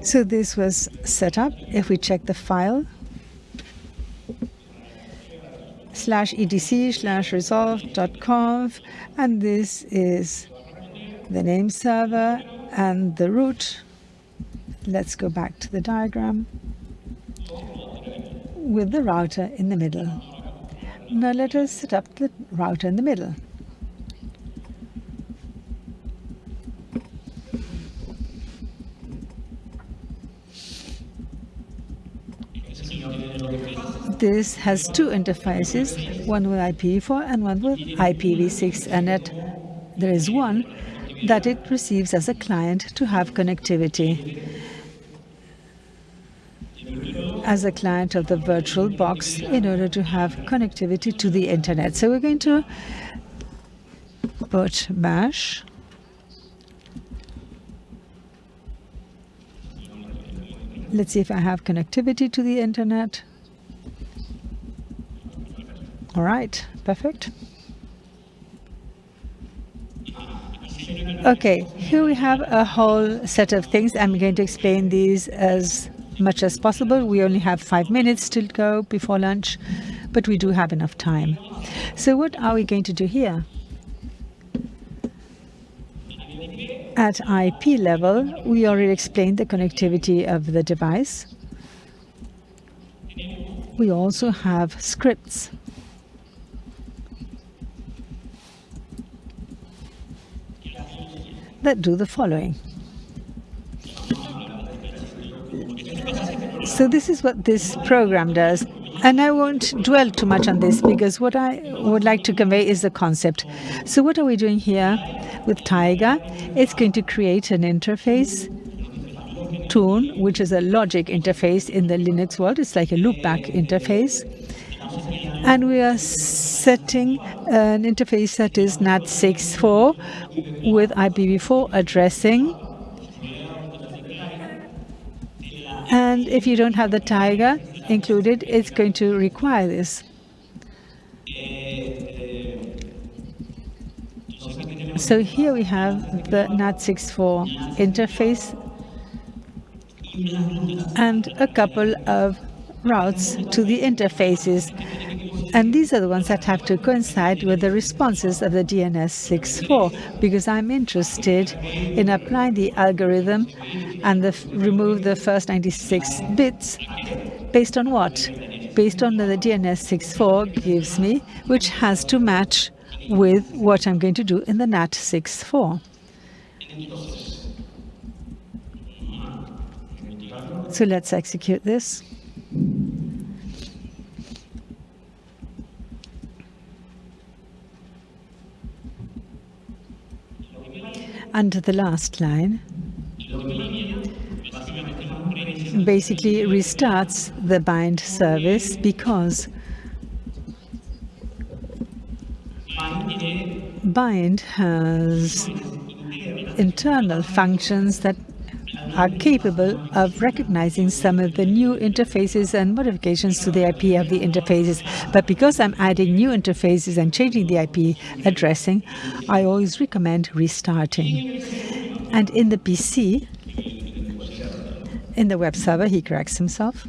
So this was set up. If we check the file, slash etc slash resolv.conf, and this is the name server and the root. Let's go back to the diagram with the router in the middle. Now let us set up the router in the middle. This has two interfaces, one with IPv4 and one with IPv6, and that there is one that it receives as a client to have connectivity as a client of the virtual box in order to have connectivity to the internet. So we're going to put bash Let's see if I have connectivity to the internet. All right, perfect. Okay, here we have a whole set of things. I'm going to explain these as much as possible. We only have five minutes to go before lunch, but we do have enough time. So what are we going to do here? At IP level, we already explained the connectivity of the device. We also have scripts. That do the following. So this is what this program does. And I won't dwell too much on this because what I would like to convey is the concept. So what are we doing here with Tayga? It's going to create an interface tune, which is a logic interface in the Linux world. It's like a loopback interface. And we are setting an interface that is NAT64 with IPv4 addressing And if you don't have the Tayga included, it's going to require this. So here we have the NAT64 interface and a couple of routes to the interfaces. And these are the ones that have to coincide with the responses of the DNS64, because I'm interested in applying the algorithm and the, remove the first 96 bits based on what? Based on the DNS64 gives me, which has to match with what I'm going to do in the NAT64. So let's execute this. Under the last line, basically restarts the bind service because bind has internal functions that are capable of recognizing some of the new interfaces and modifications to the IP of the interfaces. But because I'm adding new interfaces and changing the IP addressing, I always recommend restarting. And in the PC, in the web server, he corrects himself.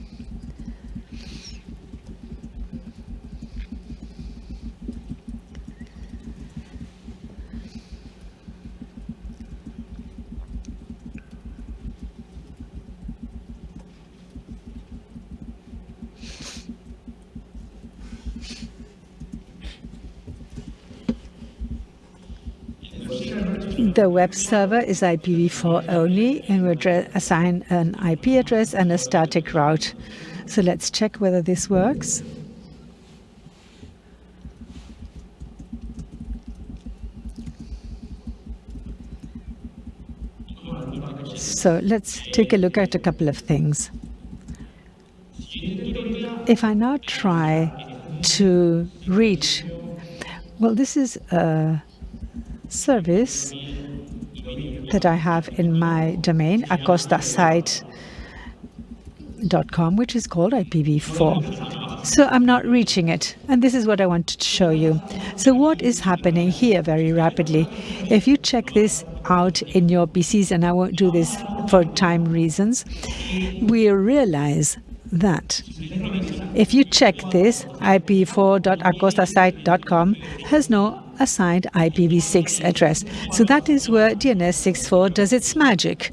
The web server is IPv4 only, and we assign an IP address and a static route. So let's check whether this works. So let's take a look at a couple of things. If I now try to reach, well, this is a service that I have in my domain, acostasite.com, which is called IPv4. So I'm not reaching it, and this is what I wanted to show you. So what is happening here very rapidly? If you check this out in your PCs, and I won't do this for time reasons, we realize that if you check this, ip4.acostasite.com has no assigned IPv6 address. So that is where DNS 6.4 does its magic.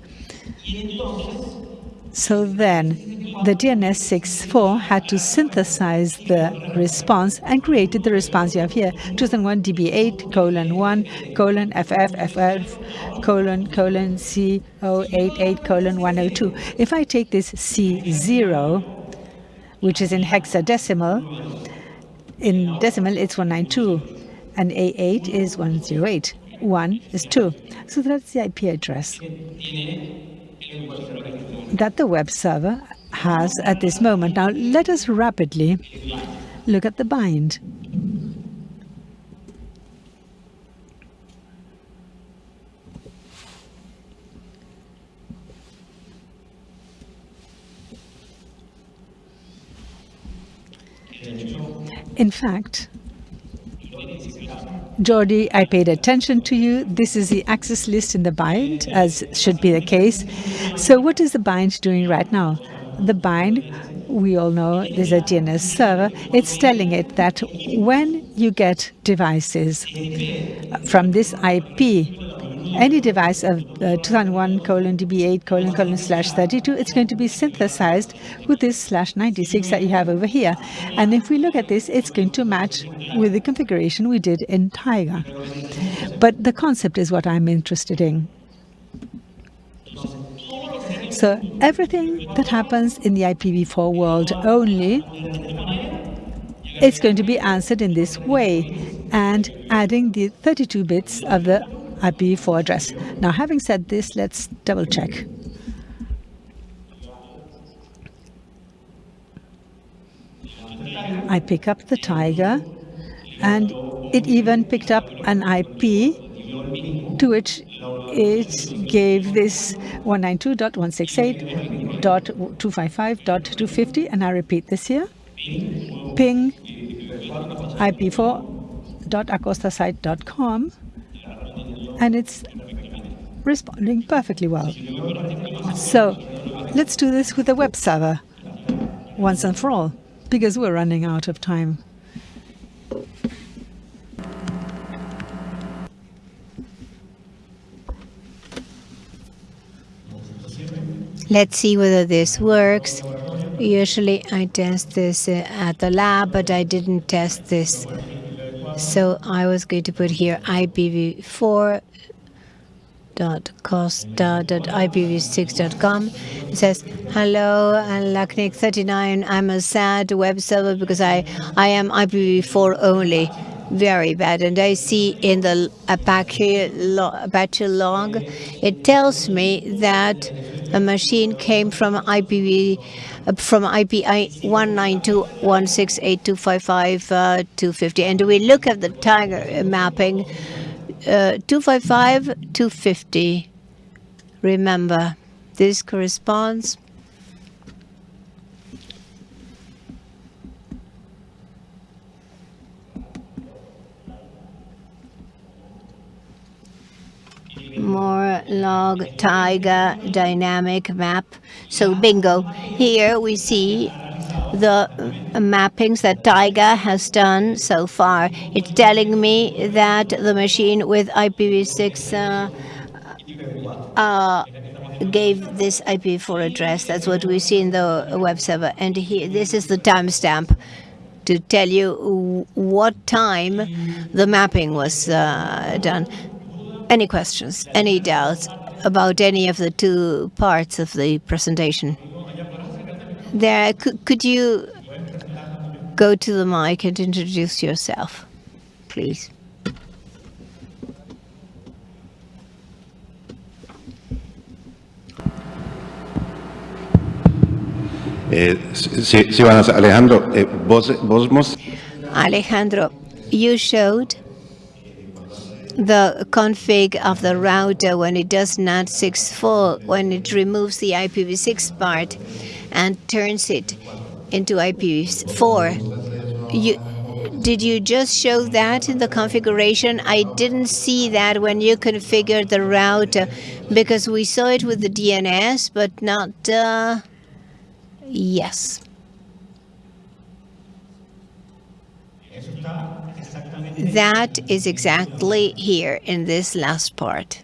So then the DNS 6.4 had to synthesize the response and created the response you have here, 2001 DB8 colon 1 colon FF FF colon colon C088 colon 102. If I take this C0, which is in hexadecimal, in decimal it's 192, and A8 is 108. 1 is 2. So that's the IP address that the web server has at this moment. Now let us rapidly look at the bind. In fact, Jordi, I paid attention to you. This is the access list in the bind, as should be the case. So what is the bind doing right now? The bind, we all know there's a DNS server. It's telling it that when you get devices from this IP, any device of uh, 2001 colon db8 colon colon slash 32, it's going to be synthesized with this slash 96 that you have over here. And if we look at this, it's going to match with the configuration we did in Tayga. But the concept is what I'm interested in. So everything that happens in the IPv4 world only, it's going to be answered in this way and adding the 32 bits of the IPv4 address. Now, having said this, let's double check. I pick up the Tayga and it even picked up an IP to which it gave this 192.168.255.250, and I repeat this here. Ping ip4.acostasite.com and it's responding perfectly well. So let's do this with the web server once and for all, because we're running out of time. Let's see whether this works. Usually I test this uh, at the lab, but I didn't test this. So I was going to put here IPv4 costa.ipv6.com. It says, hello, Lacnic39. I'm a sad web server because I, I am IPv4 only. Very bad. And I see in the Apache, Apache log, it tells me that a machine came from IPv uh, from IP 192.168.255.250. Uh, and we look at the Tayga mapping, uh, 255, 250. Remember, this corresponds more log Tayga dynamic map. So bingo. Here we see the mappings that Tayga has done so far. It's telling me that the machine with IPv6 uh, uh, gave this IPv4 address. That's what we see in the web server. And here, this is the timestamp to tell you what time the mapping was uh, done. Any questions, any doubts about any of the two parts of the presentation? There, could, could you go to the mic and introduce yourself, please? Eh, sí, sí, Alejandro, eh, vos, vos Alejandro, you showed the config of the router when it does NAT64, when it removes the IPv6 part. And turns it into IPv4. You, did you just show that in the configuration? I didn't see that when you configured the route uh, because we saw it with the DNS, but not. Uh, yes. That is exactly here in this last part.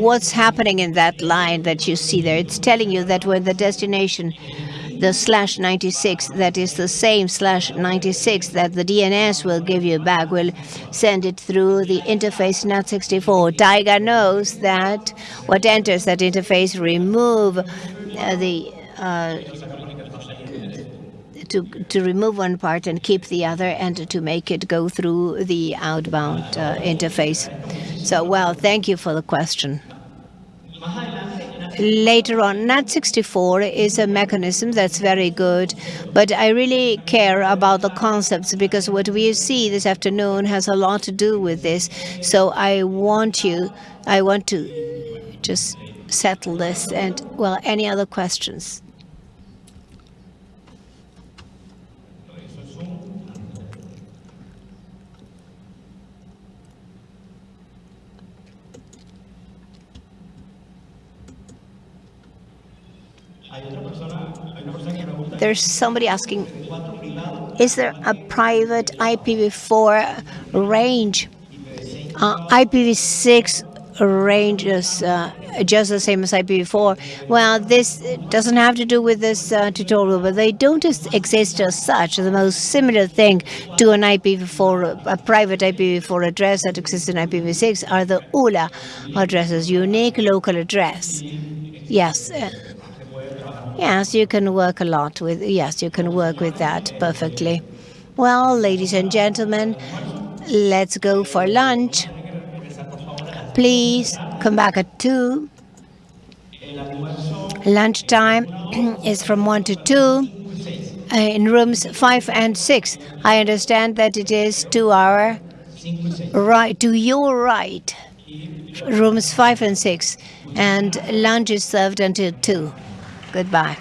What's happening in that line that you see there? It's telling you that when the destination, the slash 96, that is the same slash 96 that the DNS will give you back, will send it through the interface NAT64. Tayga knows that what enters that interface remove uh, the uh, to, to remove one part and keep the other and to make it go through the outbound uh, interface. So, well, thank you for the question. Later on, NAT64 is a mechanism that's very good, but I really care about the concepts because what we see this afternoon has a lot to do with this. So I want you, I want to just settle this. And, well, any other questions? There's somebody asking, is there a private IPv4 range? Uh, IPv6 ranges uh, just the same as IPv4. Well, this doesn't have to do with this uh, tutorial, but they don't exist as such. The most similar thing to an IPv4, a private IPv4 address that exists in IPv6 are the ULA addresses, unique local address. Yes. Yes, you can work a lot with, yes, you can work with that perfectly. Well, ladies and gentlemen, let's go for lunch. Please come back at 2. Lunchtime is from 1 to 2 uh, in rooms 5 and 6. I understand that it is to our right, to your right, rooms 5 and 6, and lunch is served until 2. Goodbye.